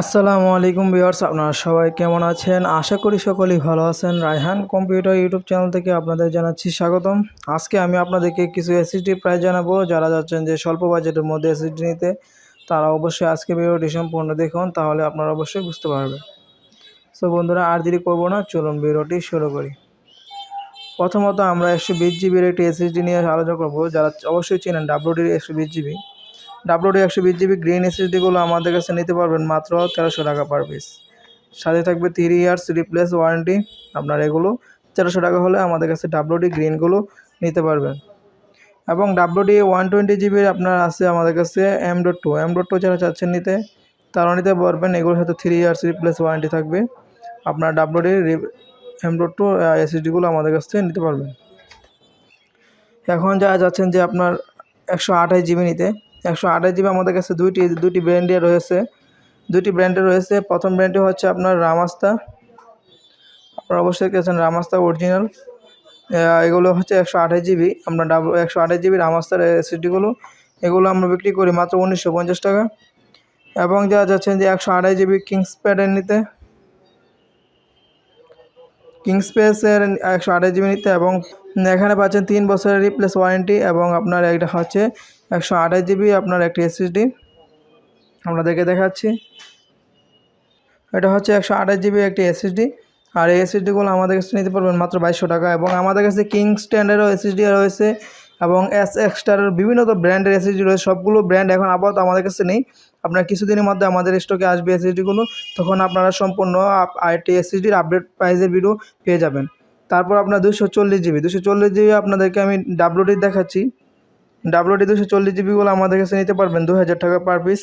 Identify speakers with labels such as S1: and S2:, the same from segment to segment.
S1: আসসালামু আলাইকুম ভিউয়ার্স, আপনারা সবাই কেমন আছেন? আশা করি সকলেই ভালো আছেন। রায়হান কম্পিউটার ইউটিউব চ্যানেল থেকে আপনাদের জানাচ্ছি স্বাগতম। আজকে আমি আপনাদেরকে কিছু এসএসডি প্রাইস জানাব। যারা যাচ্ছেন যে স্বল্প বাজেটের মধ্যে এসএসডি নিতে, তারা অবশ্যই আজকে ভিডিওটি সম্পূর্ণ দেখুন, তাহলে আপনারা অবশ্যই বুঝতে পারবেন। সো বন্ধুরা, আর দেরি করব না, চলুন ভিডিওটি শুরু করি। প্রথমত আমরা একশো বিশ জিবির একটি এসএসডি নিয়ে আলোচনা করব, যারা অবশ্যই চেনেন ডাব্লিউডির একশো বিশ জিবি। ডাব্লুডি একশো বিশ জিবি গ্রিন এসএসডিগুলো আমাদের কাছে নিতে পারবেন মাত্র তেরোশো টাকা পার পিস সাথে থাকবে থ্রি ইয়ার্স রিপ্লেস ওয়ারেন্টি আপনার এগুলো তেরোশো টাকা হলে আমাদের কাছে ডাব্লুডি গ্রিনগুলো নিতে পারবেন। এবং ডাব্লুডি ওয়ান টোয়েন্টি জিবির আপনার আছে আমাদের কাছে M dot two M dot two যারা চাচ্ছেন নিতে, তারা নিতে পারবেন, এগুলোর সাথে থ্রি ইয়ার্স রিপ্লেস ওয়ারেন্টি থাকবে। আপনার ডাব্লুডি এম ডট টু এসএসডিগুলো আমাদের কাছ থেকে নিতে পারবেন। এখন যারা যাচ্ছেন যে আপনার একশো আঠাশ জিবি নিতে একশো আঠাশ জিবি আমাদের কাছে দুইটি দুটি ব্র্যান্ডে রয়েছে। দুটি ব্র্যান্ডে রয়েছে। প্রথম ব্র্যান্ডটি হচ্ছে আপনার রামাস্তা। আপনারা অবশ্যই কেছেন রামাস্তা অরিজিনাল এগুলো হচ্ছে একশো আঠাশ জিবি। আমরা ডাবল একশো আঠাশ জিবি রামাস্তার এসিডিগুলো এগুলো আমরা বিক্রি করি মাত্র উনিশশো পঞ্চাশ টাকা। এবং যারা যাচ্ছেন যে একশো আঠাশ জিবি কিংস প্যাডের নিতে কিংস্পেসের একশো আঠাশ জিবি নিতে এবং এখানে পাচ্ছেন তিন বছরের রিপ্লেস ওয়ারেন্টি এবং আপনার একটা হচ্ছে একশো আঠাশ জিবি আপনার একটি এসএসডি আপনাদেরকে দেখাচ্ছি। এটা হচ্ছে একশো আঠাশ জিবি একটি এসএসডি আর এই এসএসডিগুলো আমাদের কাছে নিতে পারবেন মাত্র বাইশশো টাকা এবং আমাদের কাছে কিং স্ট্যান্ডার্ডও এসএসডি রয়েছে এবং এস এক্সটার বিভিন্ন তো ব্র্যান্ডের এসএসডি রয়েছে, সবগুলো ব্র্যান্ড এখন আপাতত আমাদের কাছে নেই। আপনার কিছুদিনের মধ্যে আমাদের স্টকে আসবে এসএসডিগুলো তখন আপনারা সম্পূর্ণ আইটি এসএসডির আপডেট প্রাইসের ভিডিও পেয়ে যাবেন। তারপর আপনার দুশো চল্লিশ জিবি। দুশো চল্লিশ জিবি আপনাদেরকে আমি ডাব্লুডি দেখাচ্ছি। ডাব্লুডি দুশো চল্লিশ জিবিগুলো আমাদের কাছে নিতে পারবেন দু হাজার টাকা পার পিস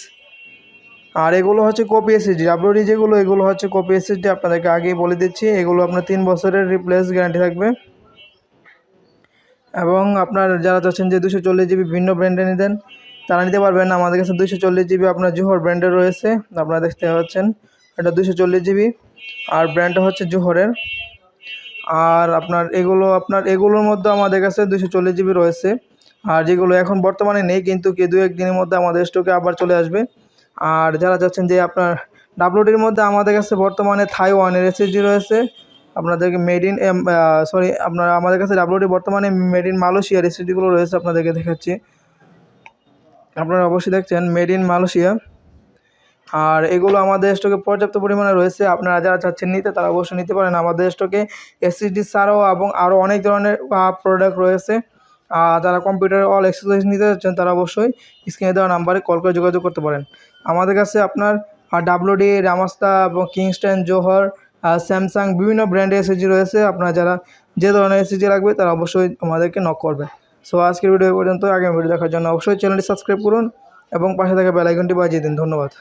S1: আর এগুলো হচ্ছে কপি এসএসডি ডাব্লুডি যেগুলো, এগুলো হচ্ছে কপি এসএসডি আপনাদেরকে আগেই বলে দিচ্ছি। এগুলো আপনার তিন বছরের রিপ্লেস গ্যারান্টি থাকবে। এবং আপনার যারা চাচ্ছেন যে দুশো চল্লিশ জিবি ভিন্ন ব্র্যান্ডে নিতেন, তারা নিতে পারবেন। আমাদের কাছে দুশো চল্লিশ জিবি আপনার জোহর ব্র্যান্ডে রয়েছে। আপনারা দেখতে পাচ্ছেন, এটা দুশো চল্লিশ জিবি। আর ব্র্যান্ডটা হচ্ছে জোহরের। আর আপনার এগুলো, আপনার এগুলোর মধ্যে আমাদের কাছে দুশো চল্লিশ জিবি রয়েছে। আর যেগুলো এখন বর্তমানে নেই, কিন্তু কি দু একদিনের মধ্যে আমাদের স্টকে আবার চলে আসবে। আর যারা চাচ্ছেন যে আপনার ডাব্লুডির মধ্যে আমাদের কাছে বর্তমানে থাই থাইওয়ানের এসএসডি রয়েছে, আপনাদেরকে মেড ইন সরি আপনার আমাদের কাছে ডাব্লুডি বর্তমানে মেড ইন মালয়েশিয়ার এসএসডিগুলো রয়েছে আপনাদেরকে দেখাচ্ছি। আপনারা অবশ্যই দেখছেন মেড ইন মালয়েশিয়া। আর এগুলো আমাদের স্টকে পর্যাপ্ত পরিমাণে রয়েছে। আপনারা যারা চাচ্ছেন নিতে, তারা অবশ্যই নিতে পারেন। আমাদের স্টকে এসএসডি ছাড়াও এবং আরও অনেক ধরনের প্রোডাক্ট রয়েছে। যারা কম্পিউটার অল এক্সারসাইজ নিতে যাচ্ছেন তারা অবশ্যই স্ক্রিনে দেওয়া নাম্বারে কল করে যোগাযোগ করতে পারেন। আমাদের কাছে আপনার ডাব্লুডি রামাস্তা এবং কিংস্টন জোহর স্যামসাং বিভিন্ন ব্র্যান্ডের এসএসজি রয়েছে। আপনারা যারা যে ধরনের এসএসজি লাগবে, তারা অবশ্যই আমাদেরকে নক করবে। সো আজকের ভিডিও পর্যন্ত। আগামী ভিডিও দেখার জন্য অবশ্যই চ্যানেলটি সাবস্ক্রাইব করুন এবং পাশে থাকা বেলাইকনটি বাজিয়ে দিন। ধন্যবাদ।